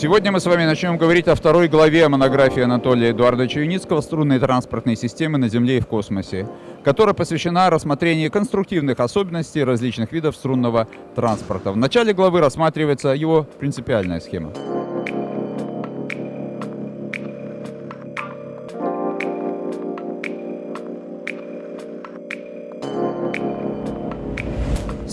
Сегодня мы с вами начнем говорить о второй главе монографии Анатолия Эдуардовича Юницкого «Струнные транспортные системы на Земле и в космосе», которая посвящена рассмотрению конструктивных особенностей различных видов струнного транспорта. В начале главы рассматривается его принципиальная схема.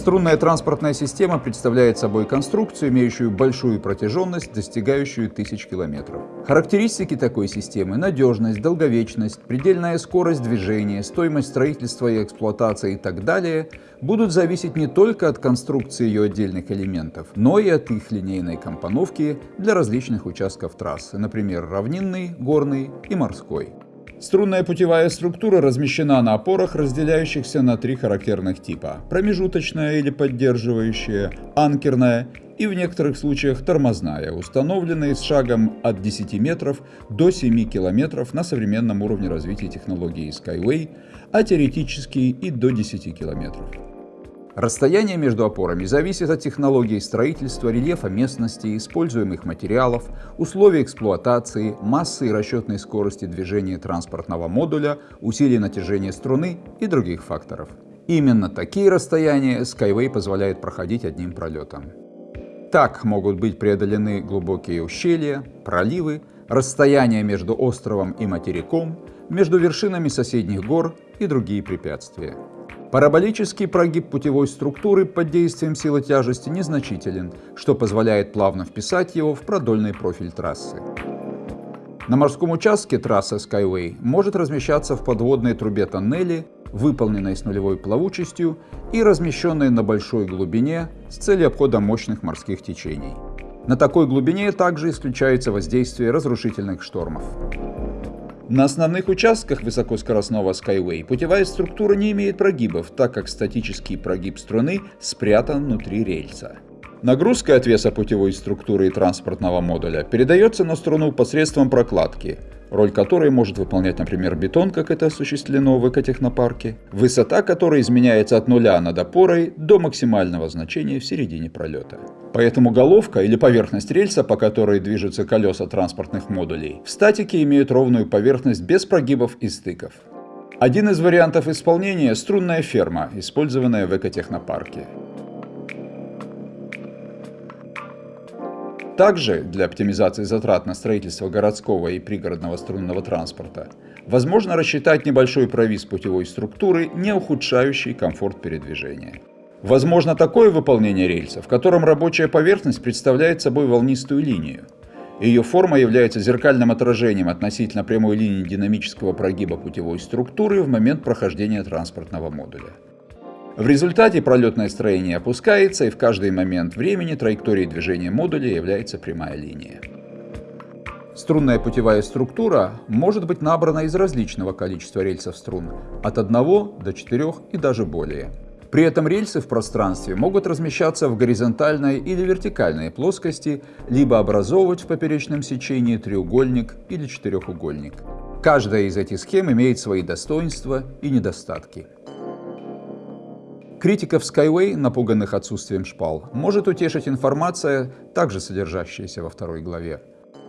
Струнная транспортная система представляет собой конструкцию, имеющую большую протяженность, достигающую тысяч километров. Характеристики такой системы – надежность, долговечность, предельная скорость движения, стоимость строительства и эксплуатации и так далее – будут зависеть не только от конструкции ее отдельных элементов, но и от их линейной компоновки для различных участков трассы, например, равнинный, горный и морской. Струнная путевая структура размещена на опорах, разделяющихся на три характерных типа – промежуточная или поддерживающая, анкерная и в некоторых случаях тормозная, установленные с шагом от 10 метров до 7 километров на современном уровне развития технологии Skyway, а теоретически и до 10 километров. Расстояние между опорами зависит от технологии строительства, рельефа местности, используемых материалов, условий эксплуатации, массы и расчетной скорости движения транспортного модуля, усилий натяжения струны и других факторов. Именно такие расстояния Skyway позволяет проходить одним пролетом. Так могут быть преодолены глубокие ущелья, проливы, расстояния между островом и материком, между вершинами соседних гор и другие препятствия. Параболический прогиб путевой структуры под действием силы тяжести незначителен, что позволяет плавно вписать его в продольный профиль трассы. На морском участке трасса Skyway может размещаться в подводной трубе тоннели, выполненной с нулевой плавучестью и размещенной на большой глубине с целью обхода мощных морских течений. На такой глубине также исключается воздействие разрушительных штормов. На основных участках высокоскоростного Skyway путевая структура не имеет прогибов, так как статический прогиб струны спрятан внутри рельса. Нагрузка от веса путевой структуры и транспортного модуля передается на струну посредством прокладки, роль которой может выполнять, например, бетон, как это осуществлено в экотехнопарке, высота которой изменяется от нуля над опорой до максимального значения в середине пролета. Поэтому головка или поверхность рельса, по которой движутся колеса транспортных модулей, в статике имеют ровную поверхность без прогибов и стыков. Один из вариантов исполнения – струнная ферма, использованная в экотехнопарке. Также для оптимизации затрат на строительство городского и пригородного струнного транспорта возможно рассчитать небольшой провис путевой структуры, не ухудшающий комфорт передвижения. Возможно такое выполнение рельса, в котором рабочая поверхность представляет собой волнистую линию. Ее форма является зеркальным отражением относительно прямой линии динамического прогиба путевой структуры в момент прохождения транспортного модуля. В результате пролетное строение опускается, и в каждый момент времени траекторией движения модуля является прямая линия. Струнная путевая структура может быть набрана из различного количества рельсов струн, от 1 до 4 и даже более. При этом рельсы в пространстве могут размещаться в горизонтальной или вертикальной плоскости, либо образовывать в поперечном сечении треугольник или четырехугольник. Каждая из этих схем имеет свои достоинства и недостатки. Критиков Skyway, напуганных отсутствием шпал, может утешить информация, также содержащаяся во второй главе.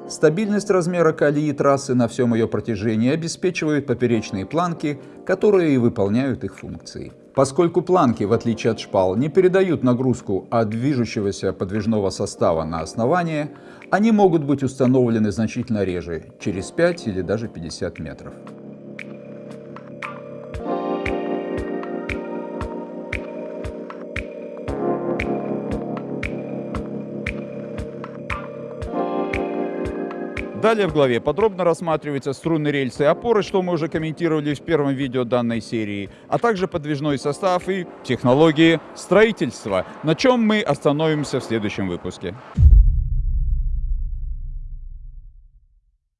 Стабильность размера колеи трассы на всем ее протяжении обеспечивают поперечные планки, которые и выполняют их функции. Поскольку планки, в отличие от шпал, не передают нагрузку от движущегося подвижного состава на основание, они могут быть установлены значительно реже, через 5 или даже 50 метров. Далее в главе подробно рассматриваются струнные рельсы и опоры, что мы уже комментировали в первом видео данной серии, а также подвижной состав и технологии строительства, на чем мы остановимся в следующем выпуске.